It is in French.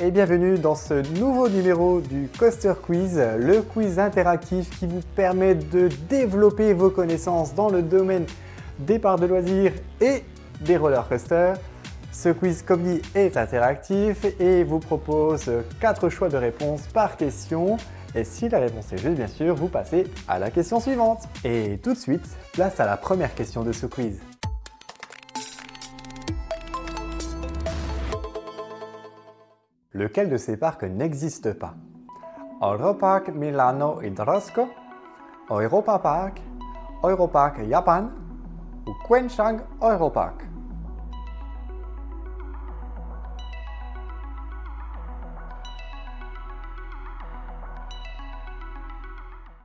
et bienvenue dans ce nouveau numéro du Coaster Quiz, le quiz interactif qui vous permet de développer vos connaissances dans le domaine des parcs de loisirs et des roller coasters. Ce quiz, comme dit, est interactif et vous propose 4 choix de réponses par question. Et si la réponse est juste, bien sûr, vous passez à la question suivante. Et tout de suite, place à la première question de ce quiz. Lequel de ces parcs n'existe pas? Europark Milano Hidrosco, Europa Park, Europark Japan ou Quenchang Europark